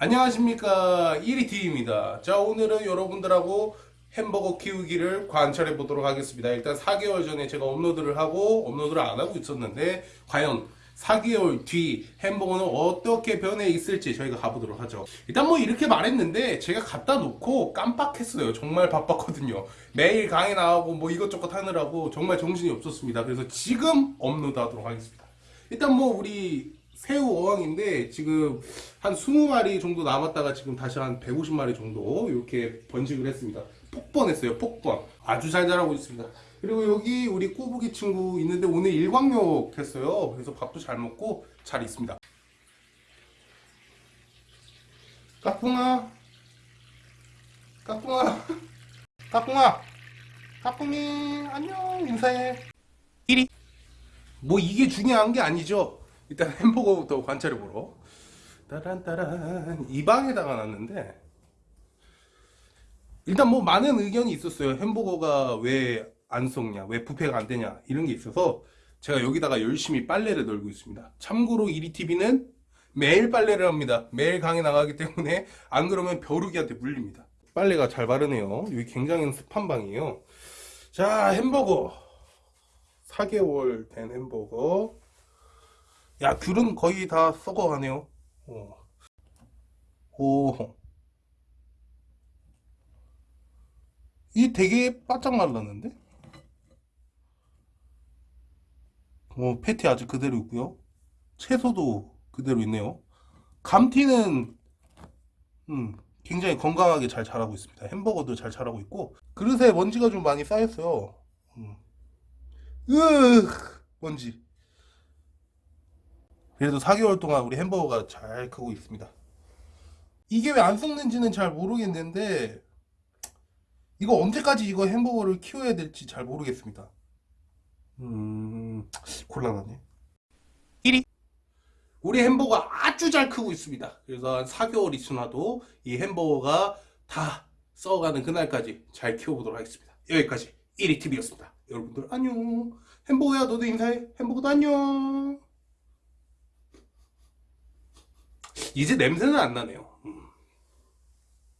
안녕하십니까. 1위T입니다. 자 오늘은 여러분들하고 햄버거 키우기를 관찰해 보도록 하겠습니다. 일단 4개월 전에 제가 업로드를 하고 업로드를 안 하고 있었는데 과연 4개월 뒤 햄버거는 어떻게 변해 있을지 저희가 가보도록 하죠. 일단 뭐 이렇게 말했는데 제가 갖다 놓고 깜빡했어요. 정말 바빴거든요. 매일 강의 나가고 뭐 이것저것 하느라고 정말 정신이 없었습니다. 그래서 지금 업로드 하도록 하겠습니다. 일단 뭐 우리 새우 어항인데 지금 한 20마리 정도 남았다가 지금 다시 한 150마리 정도 이렇게 번식을 했습니다. 폭번했어요. 폭번. 아주 잘 자라고 있습니다. 그리고 여기 우리 꼬부기 친구 있는데 오늘 일광욕 했어요. 그래서 밥도 잘 먹고 잘 있습니다. 까꿍아 까꿍아 까꿍아 까꿍이 안녕 인사해 1위 뭐 이게 중요한 게 아니죠 일단 햄버거부터 관찰해 보러. 따란따란. 이 방에다가 놨는데 일단 뭐 많은 의견이 있었어요. 햄버거가 왜 안 썩냐 왜 부패가 안 되냐 이런 게 있어서 제가 여기다가 열심히 빨래를 널고 있습니다. 참고로 이리TV는 매일 빨래를 합니다. 매일 강에 나가기 때문에 안 그러면 벼룩이한테 물립니다. 빨래가 잘 바르네요. 여기 굉장히 습한 방이에요. 자 햄버거. 4개월 된 햄버거 야 귤은 거의 다 썩어가네요 어. 오. 이 되게 바짝 말랐는데? 어, 패티 아직 그대로 있고요 채소도 그대로 있네요 감튀는 음, 굉장히 건강하게 잘 자라고 있습니다 햄버거도 잘 자라고 있고 그릇에 먼지가 좀 많이 쌓였어요 음. 으 먼지 그래도 4개월 동안 우리 햄버거가 잘 크고 있습니다. 이게 왜 안 썩는지는 잘 모르겠는데 이거 언제까지 이거 햄버거를 키워야 될지 잘 모르겠습니다. 음 곤란하네. 1위. 우리 햄버거가 아주 잘 크고 있습니다. 그래서 한 4개월이 지나도 이 햄버거가 다 썩어가는 그날까지 잘 키워보도록 하겠습니다. 여기까지 1위 TV였습니다. 여러분들 안녕. 햄버거야 너도 인사해. 햄버거도 안녕 이제 냄새는 안 나네요. 음.